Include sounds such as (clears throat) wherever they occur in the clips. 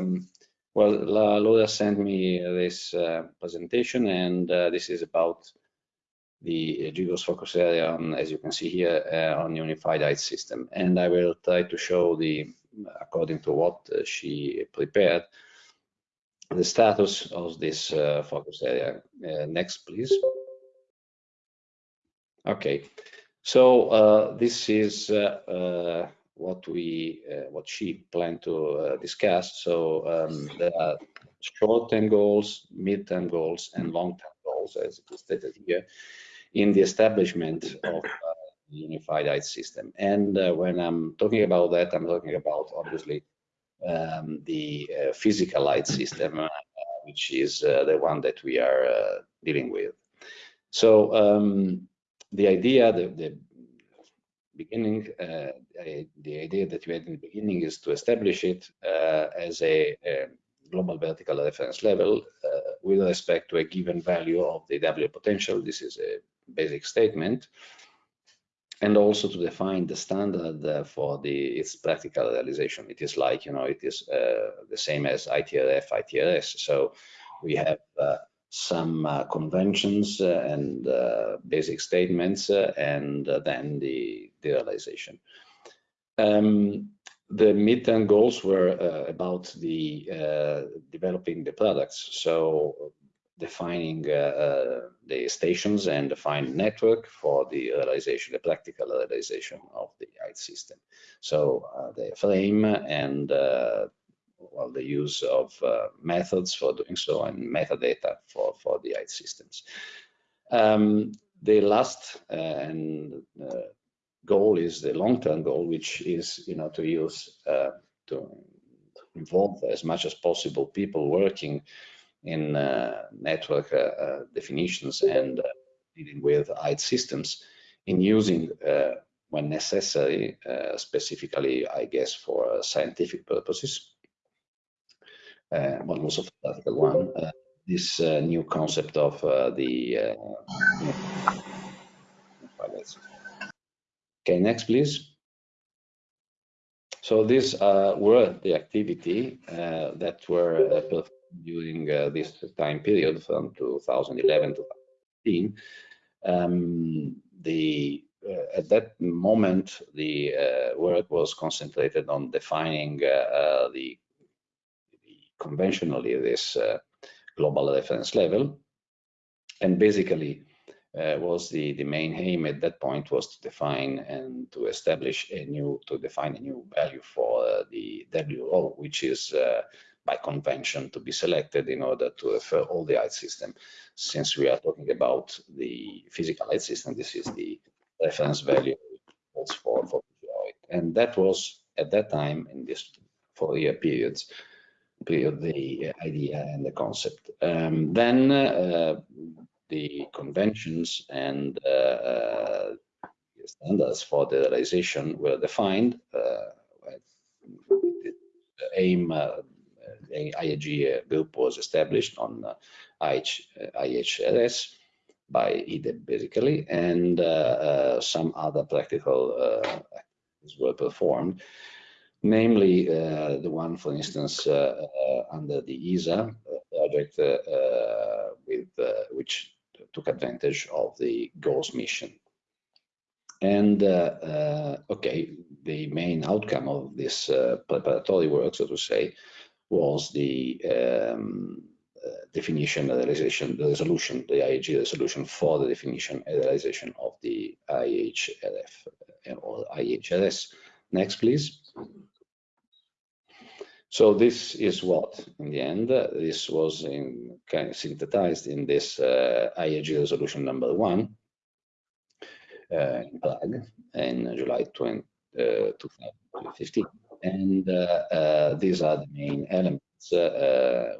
um, well, Laura sent me this uh, presentation, and uh, this is about the GGOS focus area, on, as you can see here, uh, on unified height system. And I will try to show the, according to what uh, she prepared, the status of this uh, focus area. Uh, next, please. Okay, so this is what we uh, what she planned to uh, discuss. So um, there are short-term goals, mid-term goals, and long-term goals, as it is stated here, in the establishment of uh, the unified height system. And uh, when I'm talking about that, I'm talking about obviously um, the uh, physical height system, which is the one that we are dealing with. So um, the idea, the, the beginning, uh, the idea that we had in the beginning is to establish it uh, as a, a, global vertical reference level uh, with respect to a given value of the W potential. This is a basic statement. And also to define the standard uh, for the its practical realization. It is like, you know, it is uh, the same as ITRF, ITRS. So we have uh, some uh, conventions uh, and uh, basic statements and then the, the realization. Um, the midterm goals were about the developing the products. So defining uh, the stations and define network for the realization, the practical realization of the height system. So uh, the frame and uh, well, the use of uh, methods for doing so and metadata for, for the height systems. Um, the last uh, and uh, goal is the long-term goal, which is, you know, to use, uh, to involve as much as possible people working in uh, network uh, definitions and dealing with height systems in using when necessary, specifically, I guess, for scientific purposes, uh, but also practical one, uh, this uh, new concept of the Okay, next, please. So these uh, were the activity uh, that were uh, performed during this time period from 2011 to 2015. Um, the at that moment, the work was concentrated on defining the conventionally this uh, global reference level. And basically, uh, was the the main aim at that point was to define and to establish a new to define a new value for uh, the WO, which is uh, by convention to be selected in order to refer all the height system. Since we are talking about the physical height system, this is the reference value for for and that was at that time in this four-year periods the idea and the concept. Um, then uh, the conventions and uh, uh, standards for the realization were defined. the aim the IAG group was established on IH, IHRS by IDEB basically, and uh, uh, some other practical uh, activities were performed namely uh, the one, for instance, uh, uh, under the ESA project, with which took advantage of the GOCE mission. And okay, the main outcome of this preparatory work, so to say, was the um, uh, definition, the realization, the resolution, the IAG resolution for the definition and realization of the IHRF or IHRS. Next, please. So this is what, in the end, uh, this was in, kind of synthesized in this uh, IAG resolution number one uh, in Prague in July 20, uh, 2015. And uh, uh, these are the main elements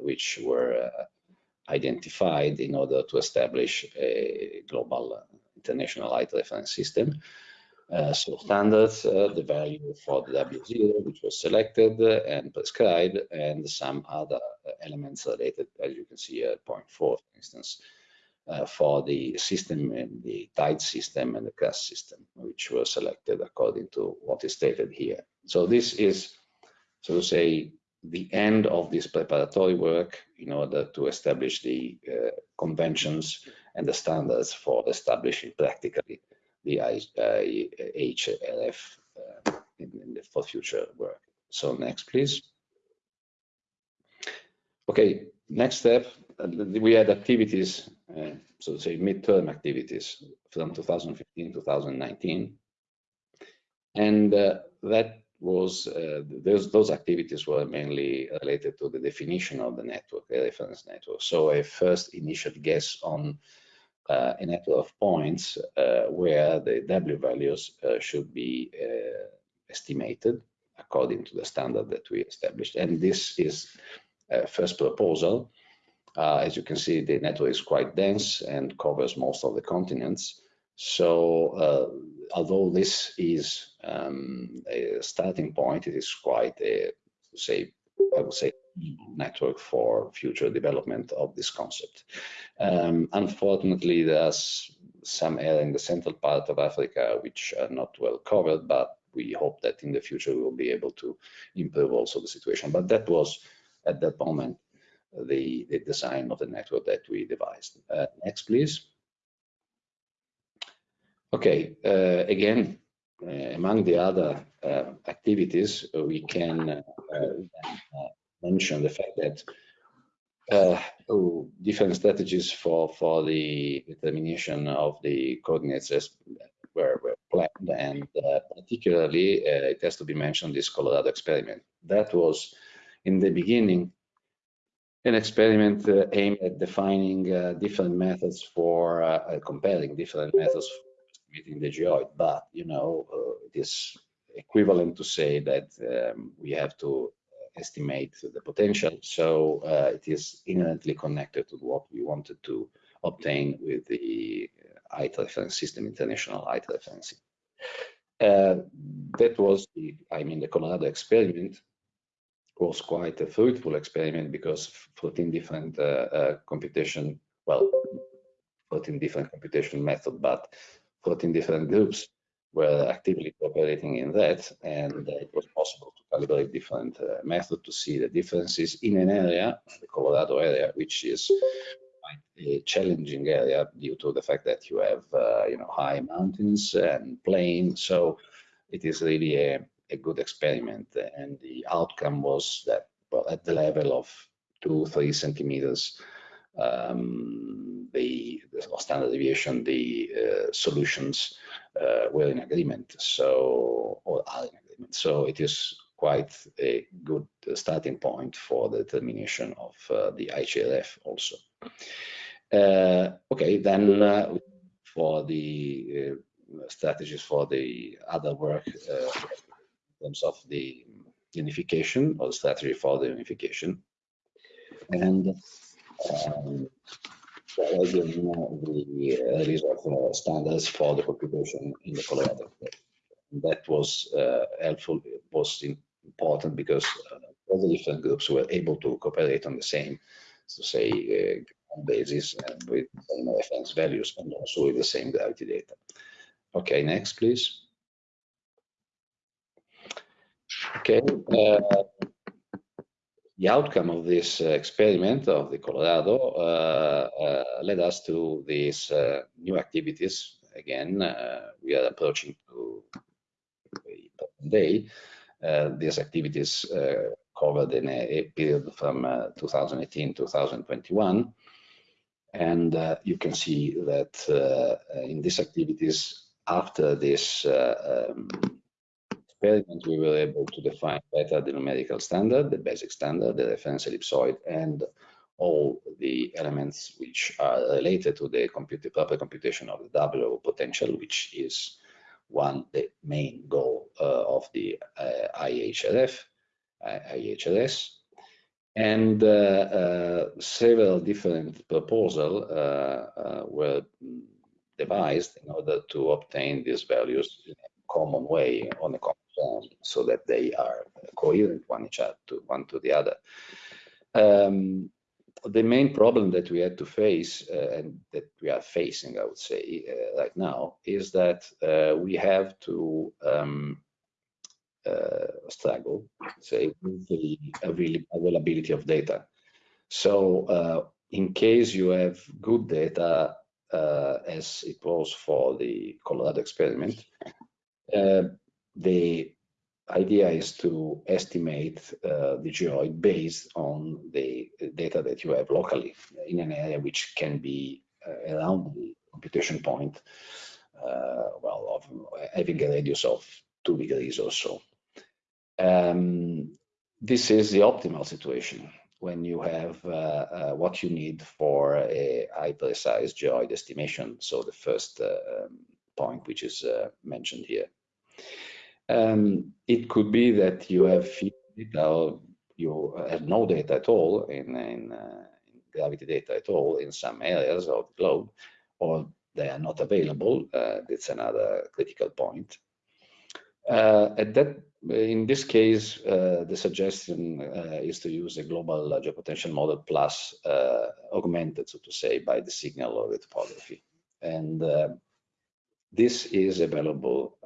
which were identified in order to establish a global international height reference system. Uh, so standards, uh, the value for the W0, which was selected and prescribed, and some other elements related, as you can see at point four, for instance, uh, for the system and the tide system and the CRAS system, which were selected according to what is stated here. So this is, so to say, the end of this preparatory work in order to establish the uh, conventions and the standards for establishing practically the HLF uh, in, in the, for future work. So next, please. Okay, next step, uh, we had activities, uh, so to say midterm activities from 2015 2019. And uh, that was, uh, those, those activities were mainly related to the definition of the network, the reference network. So a first initial guess on uh, a network of points uh, where the W values uh, should be uh, estimated according to the standard that we established. And this is a first proposal. Uh, as you can see, the network is quite dense and covers most of the continents. So uh, although this is um, a starting point, it is quite a, say, I would say, network for future development of this concept. Um, unfortunately, there's some area in the central part of Africa which are not well covered, but we hope that in the future we will be able to improve also the situation. But that was at that moment the, the design of the network that we devised. Uh, next, please. Okay, uh, again, uh, among the other uh, activities, we can uh, uh, mention the fact that oh, different strategies for, for the determination of the coordinates were, were planned, and particularly it has to be mentioned this Colorado experiment. That was in the beginning an experiment uh, aimed at defining uh, different methods for uh, comparing different methods estimating the geoid, but you know, uh, it is equivalent to say that um, we have to estimate the potential. So uh, it is inherently connected to what we wanted to obtain with the height reference system, international referencing. Uh, that was the, I mean, the Colorado experiment was quite a fruitful experiment because 14 different uh, uh, computation, well, 14 different computation method, but 14 different groups were actively cooperating in that, and it was possible to calibrate different uh, methods to see the differences in an area, the Colorado area, which is a challenging area due to the fact that you have, uh, you know, high mountains and plains. So it is really a, a good experiment, and the outcome was that, well, at the level of two, three centimeters, um, the, the, standard deviation, the uh, solutions uh, were in agreement, so or in agreement. So it is quite a good starting point for the determination of uh, the HLF also. Uh, okay, then uh, for the uh, strategies for the other work in terms of the unification or strategy for the unification. And um, again, the release of standards for the population in the Colorado. That was uh, helpful, it was important because uh, all the different groups were able to cooperate on the same, so say, uh, basis and with the same reference values and also with the same gravity data. Okay, next, please. Okay, uh, the outcome of this uh, experiment of the Colorado uh, uh, led us to these new activities. Again, we are approaching to day. these activities covered in a, a period from 2018 2021 and uh, you can see that uh, in these activities after this uh, um, experiment, we were able to define better the numerical standard, the basic standard, the reference ellipsoid, and all the elements which are related to the compute, proper computation of the W potential, which is one the main goal uh, of the uh, IHRF, uh, IHRS, and uh, uh, several different proposals uh, were devised in order to obtain these values in a common way on a common um, so that they are coherent one each other to one to the other. Um, the main problem that we had to face uh, and that we are facing, I would say, uh, right now, is that uh, we have to um, uh, struggle, say, with the availability of data. So uh, in case you have good data, uh, as it was for the Colorado experiment, uh, the idea is to estimate uh, the geoid based on the data that you have locally in an area which can be uh, around the computation point, uh, well, of having a radius of two degrees or so. Um, this is the optimal situation when you have uh, uh, what you need for a high precise geoid estimation. So the first uh, um, point, which is uh, mentioned here. Um, it could be that you have data or you have no data at all in, in, uh, in, gravity data at all in some areas of the globe, or they are not available. Uh, that's another critical point. Uh, at that, in this case, uh, the suggestion uh, is to use a global geopotential model plus uh, augmented, so to say, by the signal or the topography. And this is available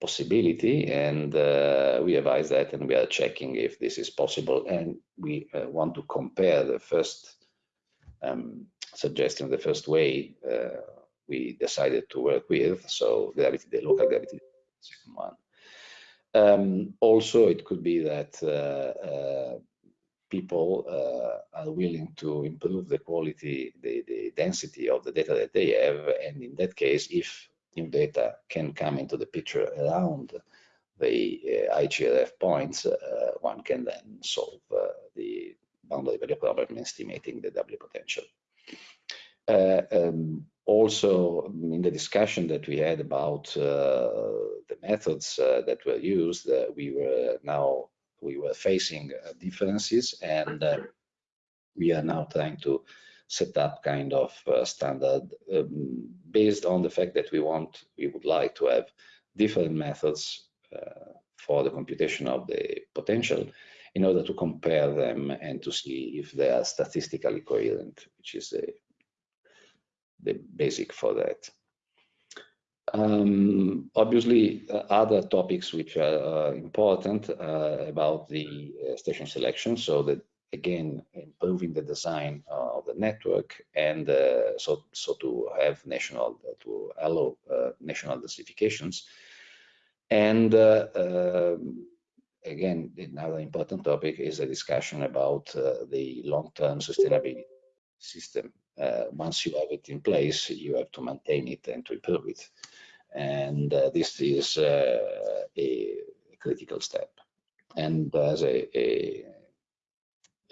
possibility and uh, we advise that and we are checking if this is possible and we uh, want to compare the first um, suggestion the first way uh, we decided to work with so gravity the local gravity second one. Um, also it could be that uh, uh, people uh, are willing to improve the quality the, the density of the data that they have and in that case if new data can come into the picture around the uh, IGRF points, uh, one can then solve uh, the boundary value problem estimating the W potential. Uh, um, also, in the discussion that we had about uh, the methods uh, that were used, we were now we were facing differences, and we are now trying to set up kind of uh, standard um, based on the fact that we want, we would like to have different methods uh, for the computation of the potential in order to compare them and to see if they are statistically coherent, which is a, the basic for that. Um, obviously, uh, other topics which are uh, important uh, about the uh, station selection, so that again improving the design of the network and uh, so so to have national to allow uh, national densifications and uh, um, again another important topic is a discussion about uh, the long-term sustainability system. Uh, once you have it in place you have to maintain it and to improve it and uh, this is a critical step and there's a, a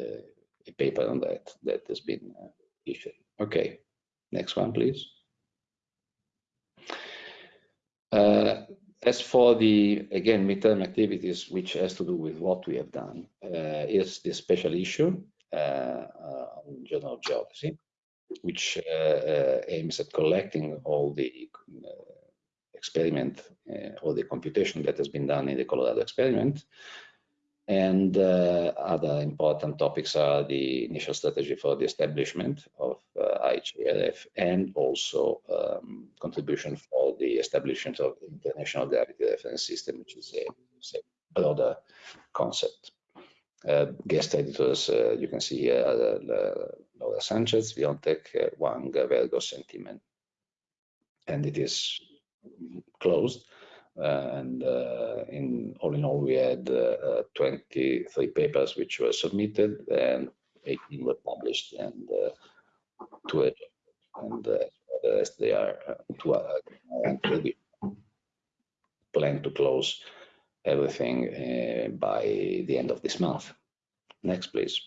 uh, a paper on that that has been uh, issued. Okay, next one, please. Uh, as for the, again, midterm activities, which has to do with what we have done, uh, is the special issue uh, uh, on general geodesy, which aims at collecting all the experiment or the computation that has been done in the Colorado experiment and uh, other important topics are the initial strategy for the establishment of uh, IGRF and also um, contribution for the establishment of international gravity reference system, which is a, a broader concept. Uh, guest editors, uh, you can see here, uh, Laura Sanchez, Viontek, uh, Wang, Vergos, and Timen. And it is closed. Uh, and uh, in all in all, we had uh, 23 papers which were submitted and 18 were published and two and the rest they are will be planned to close everything uh, by the end of this month. Next, please.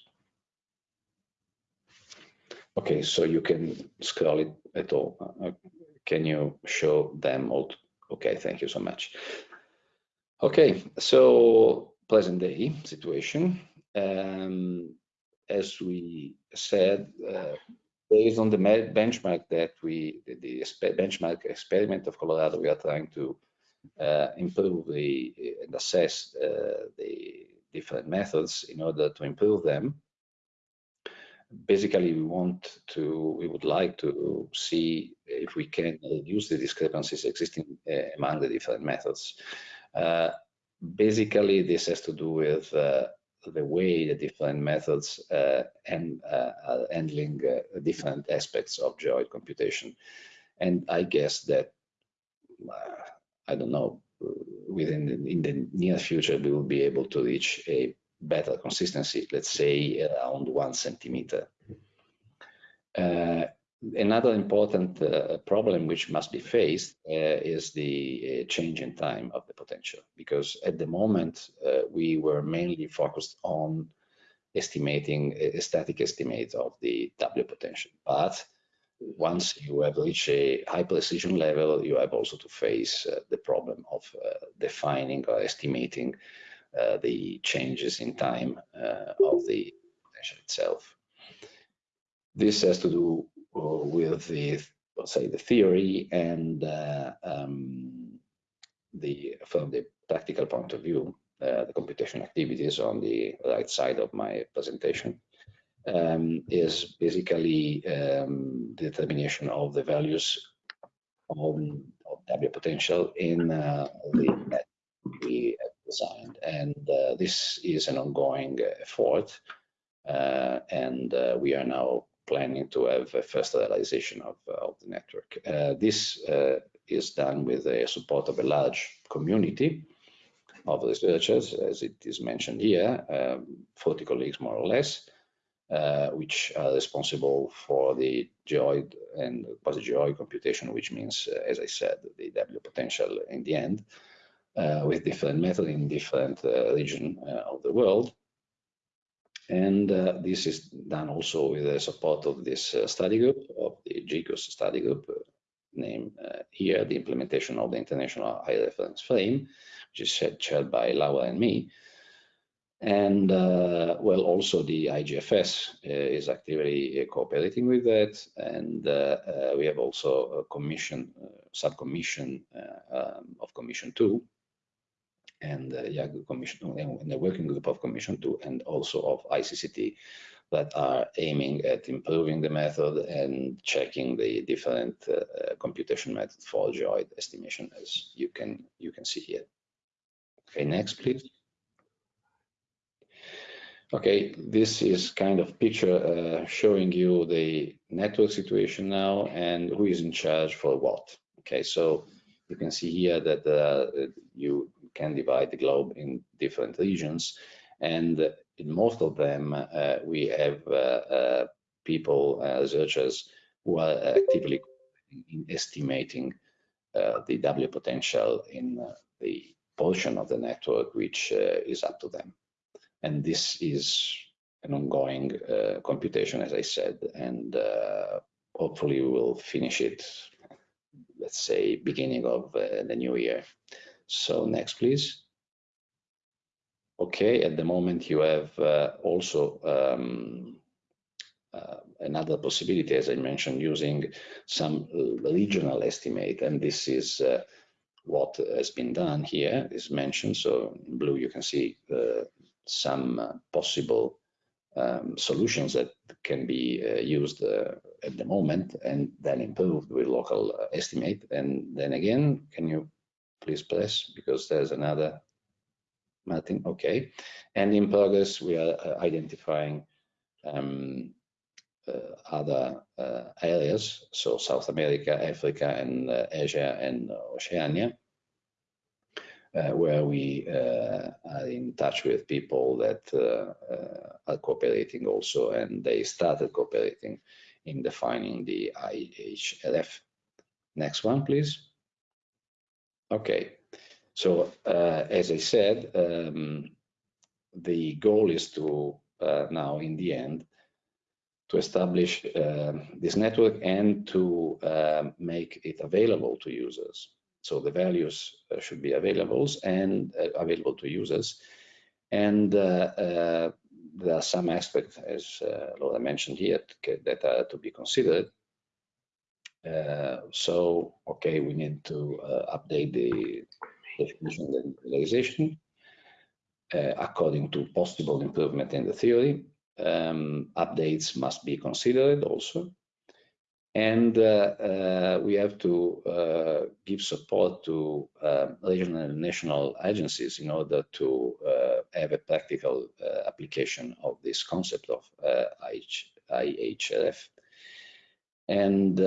Okay, so you can scroll it at all. Can you show them all Okay, thank you so much. Okay, so present day situation. Um, as we said, uh, based on the benchmark that we, the, the benchmark experiment of Colorado, we are trying to uh, improve the and assess uh, the different methods in order to improve them basically we want to we would like to see if we can reduce the discrepancies existing uh, among the different methods Uh, basically, this has to do with uh, the way the different methods uh, and uh, are handling uh, different aspects of geoid computation. And I guess that, I don't know, within the, in the near future, we will be able to reach a better consistency, let's say around one centimeter. Uh, another important uh, problem which must be faced uh, is the uh, change in time of the potential, because at the moment uh, we were mainly focused on estimating a static estimate of the W potential. But once you have reached a high precision level, you have also to face uh, the problem of defining or estimating the changes in time of the potential itself. This has to do with the let's say the theory and uh, um, the from the practical point of view, uh, the computation activities on the right side of my presentation um, is basically um, determination of the values of, of W potential in uh, the net designed, and uh, this is an ongoing effort, uh, and uh, we are now planning to have a first realization of, uh, of the network. Uh, this uh, is done with the support of a large community of researchers, as it is mentioned here, um, 40 colleagues more or less, uh, which are responsible for the geoid and quasi-geoid computation, which means, uh, as I said, the W potential in the end, uh, with different methods in different regions of the world. And uh, this is done also with the support of this uh, study group, of the GGOS study group, uh, named uh, here, the implementation of the International Height Reference Frame, which is chaired by Laura and me. And uh, well, also the IGFS uh, is actively cooperating with that. And we have also a commission, subcommission um, of Commission 2, and uh, yeah, Commission and the working group of Commission 2 and also of ICCT that are aiming at improving the method and checking the different uh, uh, computation methods for geoid estimation as you can you can see here. Okay, next please. Okay, this is kind of picture uh, showing you the network situation now and who is in charge for what. Okay, so you can see here that uh, you can divide the globe in different regions. And in most of them, uh, we have uh, uh, people, researchers, who are actively in estimating the W potential in the portion of the network which is up to them. And this is an ongoing uh, computation, as I said, and uh, hopefully we will finish it, let's say, beginning of uh, the new year. So next, please. Okay, at the moment you have uh, also um, uh, another possibility, as I mentioned, using some regional estimate, and this is uh, what has been done here is mentioned. So in blue you can see uh, some uh, possible um, solutions that can be uh, used at the moment and then improved with local estimate. And then again, can you please press because there's another Martin. Okay. And in progress, we are uh, identifying um, uh, other uh, areas, so South America, Africa, and uh, Asia and Oceania, uh, where we uh, are in touch with people that are cooperating also, and they started cooperating in defining the IHRF. Next one, please. Okay, so uh, as I said, um, the goal is to uh, now, in the end, to establish uh, this network and to uh, make it available to users. So the values uh, should be available and uh, available to users. And there are some aspects, as Laura mentioned here, that are to be considered. Uh, so, okay, we need to uh, update the definition and realization uh, according to possible improvement in the theory. Um, updates must be considered also. and uh, uh, we have to uh, give support to regional and national agencies in order to have a practical application of this concept of IHRF. And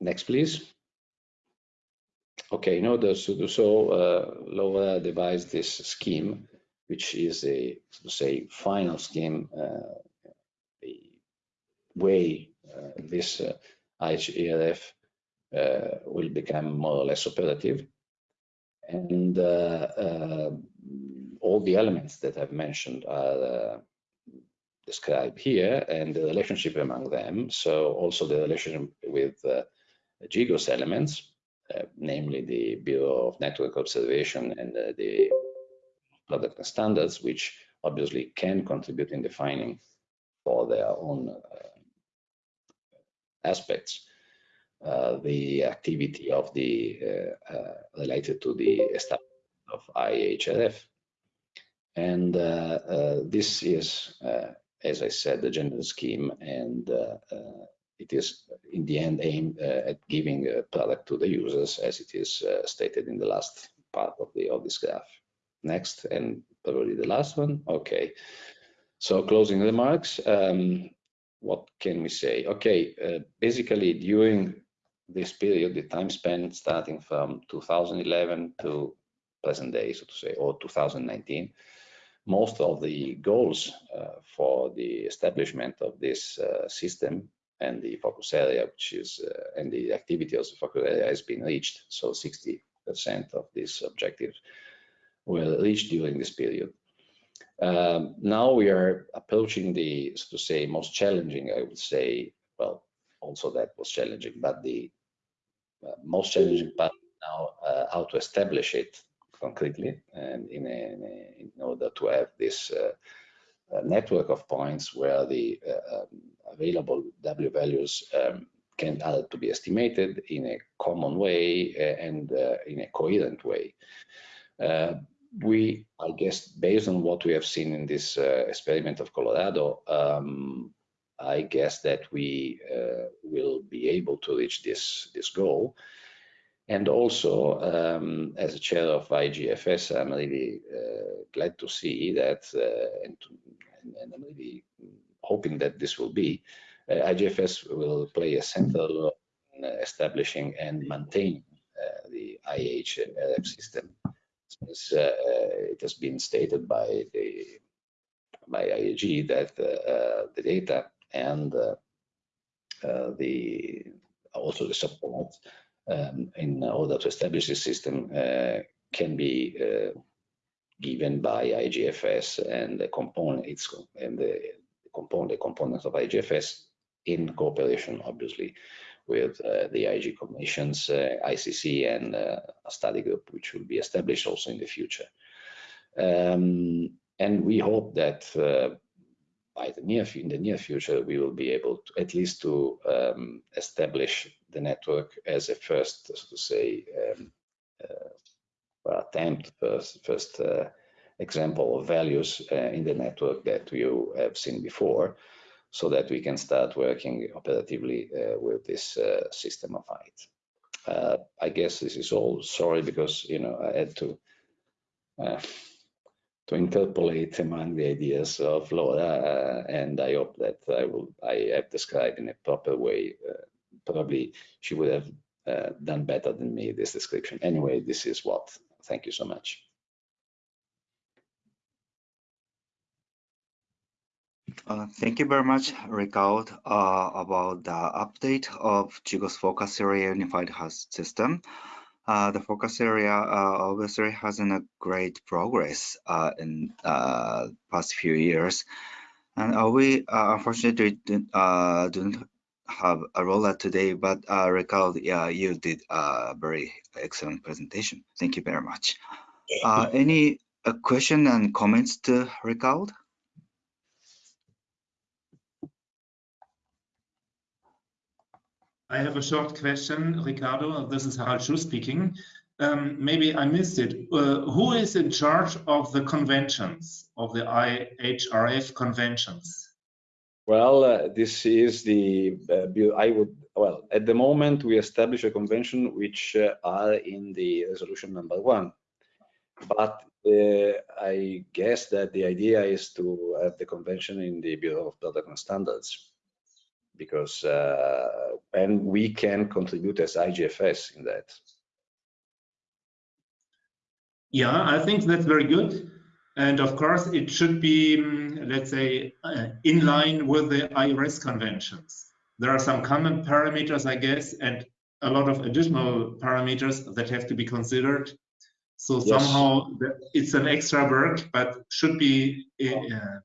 next, please. Okay, in order to do so, uh, Laura devised this scheme, which is a, say, final scheme, uh, the way uh, this uh, IHRF uh, will become more or less operative. And all the elements that I've mentioned are described here and the relationship among them. So also the relationship with uh, GGOS elements, uh, namely the Bureau of Network Observation and uh, the product standards, which obviously can contribute in defining for their own aspects. Uh, the activity of the uh, uh, related to the establishment of IHRF. And this is, as I said, the general scheme, and it is in the end aimed at giving a product to the users, as it is stated in the last part of the of this graph. Next, and probably the last one. Okay. So closing remarks. Um, what can we say? Okay, uh, basically during this period, the time spent starting from 2011 to present day, so to say, or 2019, most of the goals uh, for the establishment of this uh, system and the focus area, which is, uh, and the activity of the focus area has been reached. So 60% of these objectives were reached during this period. Um, now we are approaching the, so to say, most challenging, I would say, well, also that was challenging, but the uh, most challenging part now, uh, how to establish it concretely and in, a, in, order to have this uh, uh network of points where the uh, um, available W values um, can are to be estimated in a common way and in a coherent way we, I guess, based on what we have seen in this uh, experiment of Colorado, um, I guess that we uh, will be able to reach this this goal. And also, um, as a chair of IGFS, I'm really uh, glad to see that, uh, and, to, and, I'm really hoping that this will be, uh, IGFS will play a central role in establishing and maintaining uh, the IHRF system. Since uh, it has been stated by the by IAG that uh, the data and uh, the also the support um, in order to establish this system can be given by IGFS and the component its and the component the components of IGFS in cooperation obviously with uh, the IG commissions, uh, ICC, and uh, a study group, which will be established also in the future. Um, and we hope that by the near in the near future we will be able to at least to um, establish the network as a first so to say um, uh, attempt first first uh, example of values uh, in the network that you have seen before so that we can start working operatively uh, with this uh, system of height. Uh, I guess this is all. Sorry, because you know I had to to interpolate among the ideas of Laura, uh, and I hope that I will I have described in a proper way. Uh, probably she would have uh, done better than me this description. Anyway, this is what. Thank you so much. Uh, thank you very much, Ricardo, uh, about the update of GGOS focus area unified height system. Uh, the focus area uh, obviously has a great progress uh, in uh, past few years. And we unfortunately do, not have a rollout today, but uh, Ricardo, yeah, you did a very excellent presentation. Thank you very much. any question and comments to Ricardo? I have a short question, Ricardo. This is Harald Schuh speaking. Um, maybe I missed it. Uh, who is in charge of the conventions, of the IHRF conventions? Well, uh, this is the, uh, I would, well, at the moment we establish a convention which uh, are in the resolution number one. But uh, I guess that the idea is to have the convention in the Bureau of Product and Standards because, uh, and we can contribute as IGFS in that. Yeah, I think that's very good. And of course, it should be, mm, let's say, uh, in line with the IERS conventions. There are some common parameters, I guess, and a lot of additional parameters that have to be considered. So Yes. somehow it's an extra work, but should be uh,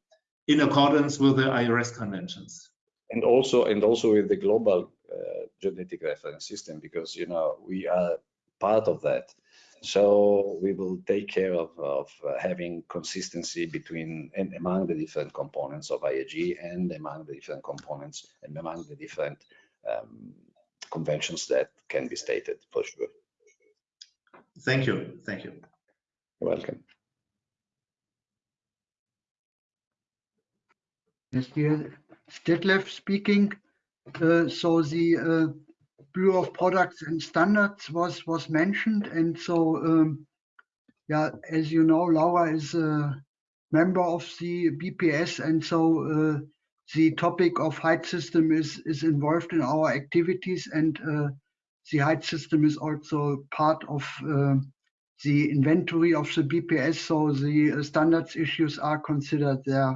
in accordance with the IERS conventions. And also and also with the global uh, geodetic reference system because you know we are part of that so we will take care of, of uh, having consistency between and among the different components of IAG and among the different components and among the different um, conventions that can be stated for sure. Thank you. Thank you. You're welcome. Yes, dear Detlef speaking. Uh, so the uh, Bureau of Products and Standards was was mentioned, and so um, yeah, as you know, Laura is a member of the BPS, and so uh, the topic of height system is is involved in our activities, and uh, the height system is also part of uh, the inventory of the BPS. So the uh, standards issues are considered there.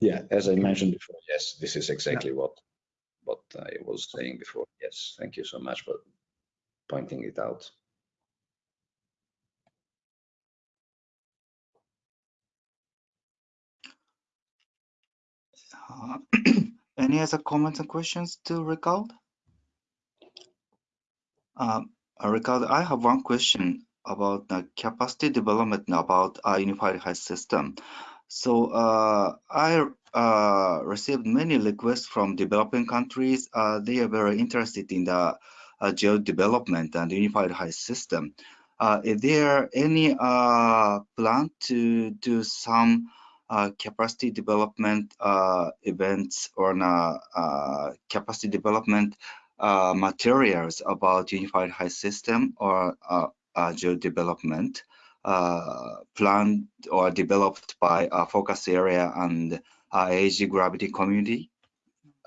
Yeah, as I mentioned before, yes, this is exactly what what I was saying before. Yes, thank you so much for pointing it out. Uh, (clears throat) Any other comments and questions to Ricardo? Um, uh, Ricardo, I have one question about the capacity development about a unified height system. So uh, I uh, received many requests from developing countries. Uh, they are very interested in the geo development and unified height system. Is there any plan to do some uh, capacity development uh, events or uh, capacity development materials about unified height system or geo development planned or developed by a focus area and uh, AG gravity community?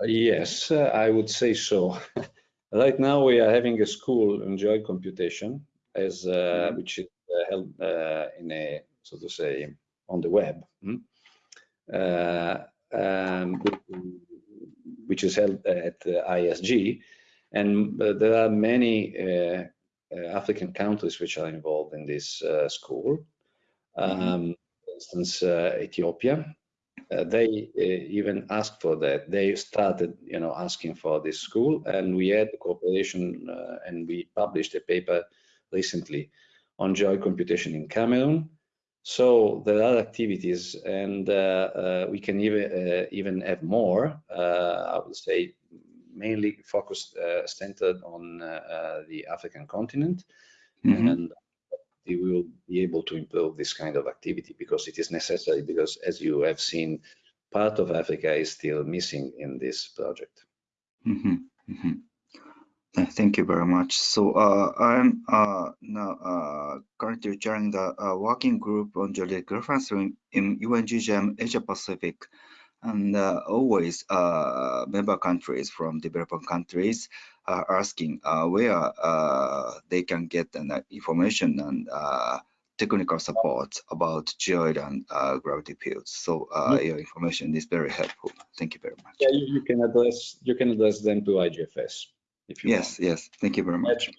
Uh, Yes, uh, I would say so. (laughs) Right now, we are having a school on geoid computation, as uh, which is uh, held uh, in a so to say on the web, hmm? uh, um, which is held at uh, ISG, and uh, there are many uh, uh, African countries which are involved in this uh, school. Um, For instance, uh, Ethiopia, uh, they uh, even asked for that. They started, you know, asking for this school, and we had cooperation, uh, and we published a paper recently on geoid computation in Cameroon. So there are activities, and uh, uh, we can even uh, even have more. uh, I would say mainly focused, uh, centered on uh, uh, the African continent, Mhm. and we will be able to improve this kind of activity because it is necessary because as you have seen part of africa is still missing in this project Mhm, mhm. Uh, Thank you very much. So uh, I'm uh, now uh, currently chairing the uh, working group on geodetic reference in, in UN-GGIM Asia Pacific. And uh, always uh, member countries from developing countries are asking uh, where uh, they can get an, uh, information and uh, technical support about geoid and uh, gravity fields. So uh, your information is very helpful. Thank you very much. yeah you, you can address you can address them to igfs if you Yes, yes. Thank you very much.